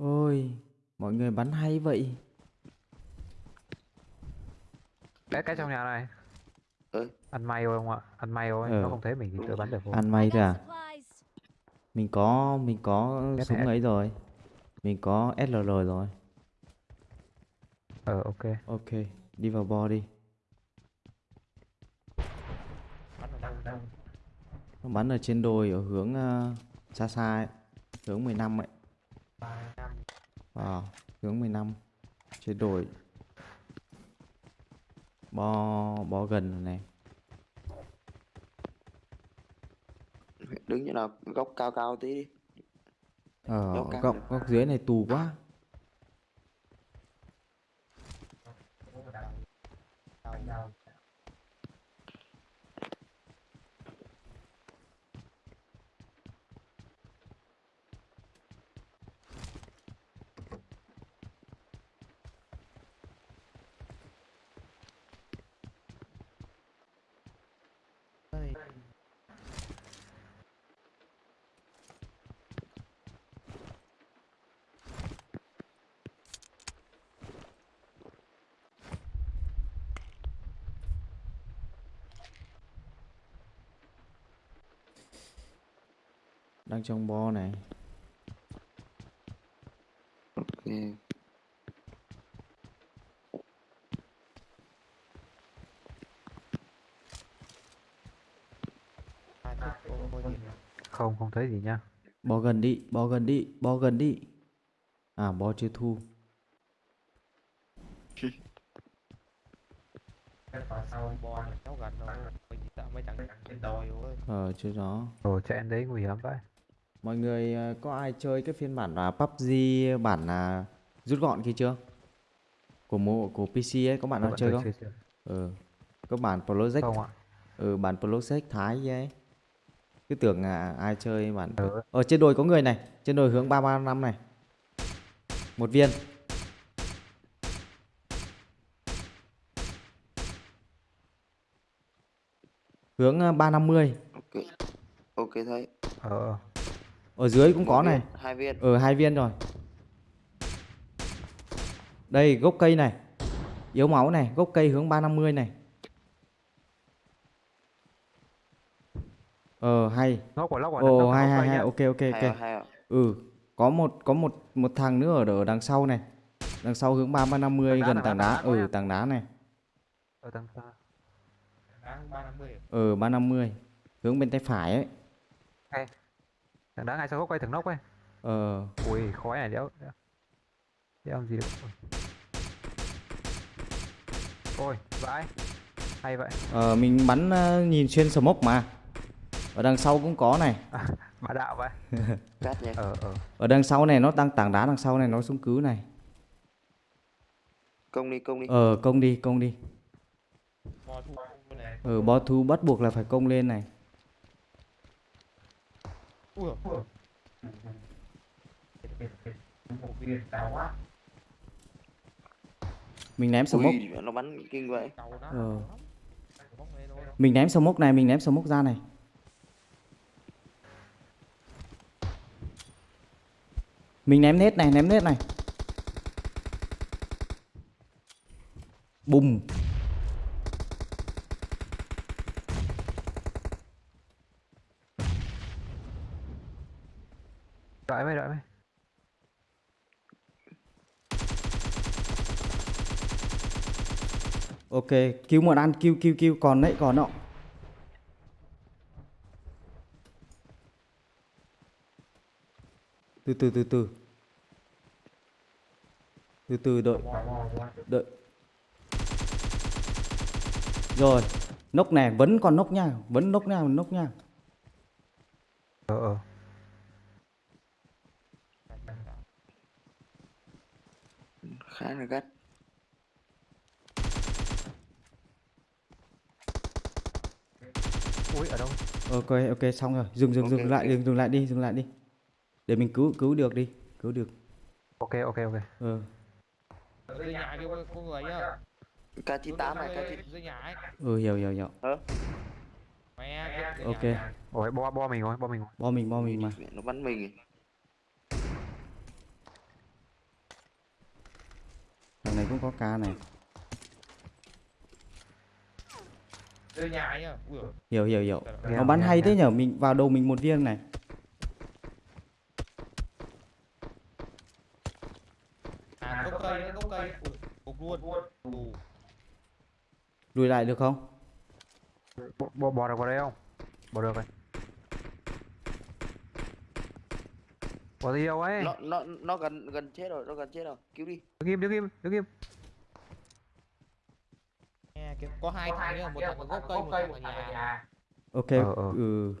Ôi, mọi người bắn hay vậy. Cái cái trong nhà này. Ừ. Ăn may thôi không ạ? Ăn may thôi, Ờ. nó không thấy mình thì tự bắn được thôi. Ăn may thôi à? Mình có mình có Cái súng này- ấy rồi. Mình có SLR rồi. Ờ ok. Ok, đi vào bo đi. Nó bắn ở trên đồi ở hướng ờ, xa xa ấy. Hướng 15 ấy. Ờ, hướng 15. Trên đồi. Bo bo gần rồi này. đứng chỗ nào góc cao cao tí đi Ờ, Góc góc được. góc dưới này tù quá. Đang trong bo này. ok Không, không thấy gì nha. Bo gần đi, bo gần đi, bo gần đi. À, bo chưa thu. cháu gần rồi mình sợ mấy thằng trên đồi ơi Ờ, chưa rõ. Ồ, chạy đến đấy nguy hiểm vậy. Mọi người ờ, có ai chơi cái phiên bản là PUBG bản là rút gọn kia chưa? Của mô của PC ấy có bạn nào chơi không? chưa- chưa. Ừ. Có bản Project. Không ạ. Ừ, bản Project Thái ấy. Cứ tưởng là ai chơi bản Ừ. Ở trên đồi có người này, trên đồi hướng 335 này. Một viên. Hướng ờ, 350. ok ok thấy Ờ, Ở dưới cũng Một có viên, này. hai viên Ờ hai viên rồi. Đây gốc cây này. Yếu máu này, gốc cây hướng 350 này. Ờ hay. nóc vào lóc vào Ồ vào hay hay ok ok hai ok. à, hai à. Ừ, có một có một một thằng nữa ở ở đằng sau này. Đằng sau hướng 350 Tảng đá, gần tảng tảng đá, đá. tảng đá Ừ, tảng đá này. Ở đằng xa. ba năm mươi Ừ 350. Hướng bên tay phải ấy. Thằng đá ngay sau gốc quay thằng nóc ấy. Ờ Ui, khói này đéo. đéo- Đéo làm gì được. Ôi, vãi. Hay vậy. ờ mình bắn ờ, nhìn xuyên smoke mà. Ở đằng sau cũng có này. Bá đạo vậy. Ờ, ờ. Ở đằng sau này nó đang tảng đá đằng sau này nó xuống cứu này. công đi công đi Ờ công đi, công đi. mò thu bên này Ờ bo thu bắt buộc là phải công lên này. Ui dồi. Mình ném smoke. ui nó bắn kinh vậy Ờ. Mình ném smoke này, mình ném smoke ra này. Mình ném nết này, ném nết này. Bùm. Đợi mày, đợi mày. Ok, cứu một ăn, cứu cứu cứu còn đấy, còn nọ. Từ từ từ từ. Từ từ đợi, đợi. Rồi, nốc này vẫn còn nốc nha, vẫn nốc nha, nốc nha. Ờ, ờ. khá là gắt Ui, ở đâu? Ok, ok xong rồi. Dừng dừng Ok, dừng lại, dừng dừng lại đi, dừng lại đi. Để mình cứu cứu được đi, cứu được. Ok, ok, ok. Ờ. ở dưới nhà kia có, có người á k 98 này k dưới, dưới nhà ấy Ừ hiểu hiểu hiểu. mẹ dưới Ok. Ôi, bo, bo mình rồi, bo mình rồi. Bo mình bo mình mà. nó bắn mình thằng này cũng có ca này Đưa nhà ấy à ui dồi, hiểu hiểu hiểu. Trời nó bắn hay thế nhở? Mình vào đầu mình một viên này. À gốc cây đấy gốc cây. ui cục luôn. Ù lùi lại được không? Bò, bò được vào đây không? Bò được rồi. Bò đi đâu ấy? nó nó nó gần gần chết rồi nó gần chết rồi. Cứu đi. Đứng im, đứng im, đứng im. Có hai thằng nhá một thằng ở gốc cây một thằng ở nhà. ok Ờ, ờ. ừ.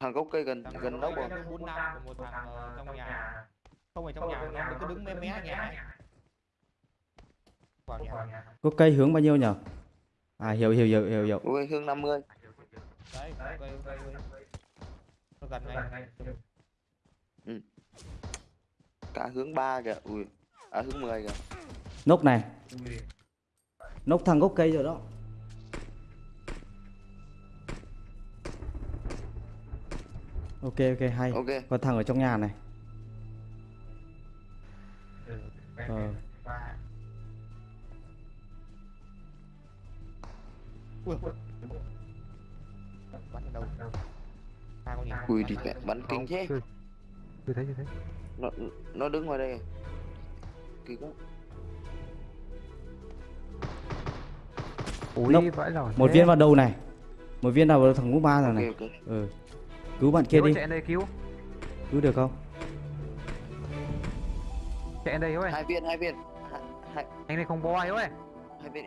Thằng gốc cây gần thằng gần gốc rồi? nó bốn năm còn một thằng ở trong nhà. Không phải trong nhà nó cứ đứng mé mé nhà ấy. vào nhà. Có cây hướng bao nhiêu nhở? À hiểu hiểu hiểu hiểu hiểu. Ui hương 50 đấy gốc cây gốc cây nó gần ngay cả hướng 3 kìa. Ui à hướng 10 kìa. Nốc này nốc thằng gốc cây rồi đó. Ok ok hay. Ok. Còn thằng ở trong nhà này. Ờ. ui bắn ở đâu? Ui mẹ bắn kinh thế. Chưa thấy, chưa thấy. nó nó đứng ngoài đây. Kỳ quá Ui, Nốc. vãi lòi. một viên vào đầu này một viên vào đầu thằng ngũ ba rồi này ok ừ cứu bạn kia Cứu đi chạy đây cứu. cứu được không Chạy đây ơi. hai viên hai viên hai, hai, Anh này không bò ấy ơi. hai viên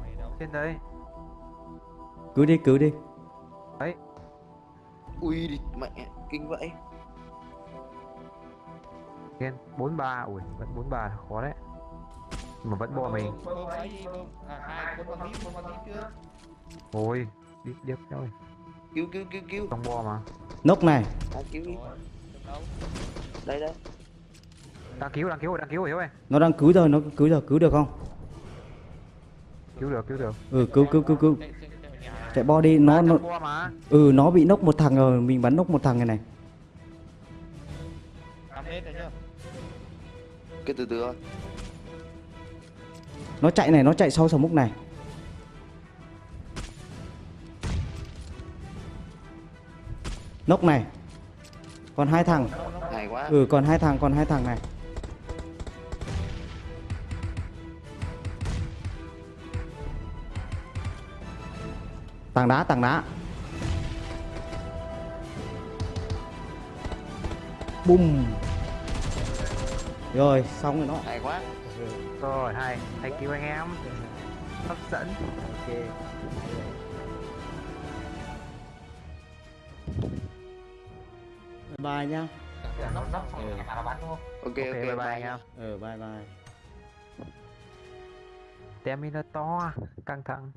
mày đâu Trên đây. cứu đi cứu đi ui đi mẹ kinh vậy Trên 43. Ui, vẫn 43 là khó đấy. Mà vẫn bò mình. à bốn con tiếp bốn con chưa Ôi, rồi. cứu cứu cứu cứu. Không bò mà. nốc này. À, cứu đi. Đây đây. Đang cứu, đang cứu, đang cứu rồi ơi. nó đang cứu rồi nó cứu rồi cứu được không? Cứu được, cứu được. ừ cứu cứu cứu cứu. Chạy bo đi nó nó ừ nó bị nốc một thằng rồi mình bắn nốc một thằng này này. Cái từ từ thôi. Nó chạy này nó chạy sau sầm múc này nốc này. Còn hai thằng. Hay quá. Ừ còn hai thằng còn hai thằng này. Tảng đá tảng đá. Bùm. Rồi xong rồi nó hay quá. Rồi, hay. Hay cứu anh em. Hấp dẫn. ok đúng không ok ok, Ok, bye bye em. ờ bye bye. Terminator căng thẳng